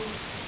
Gracias.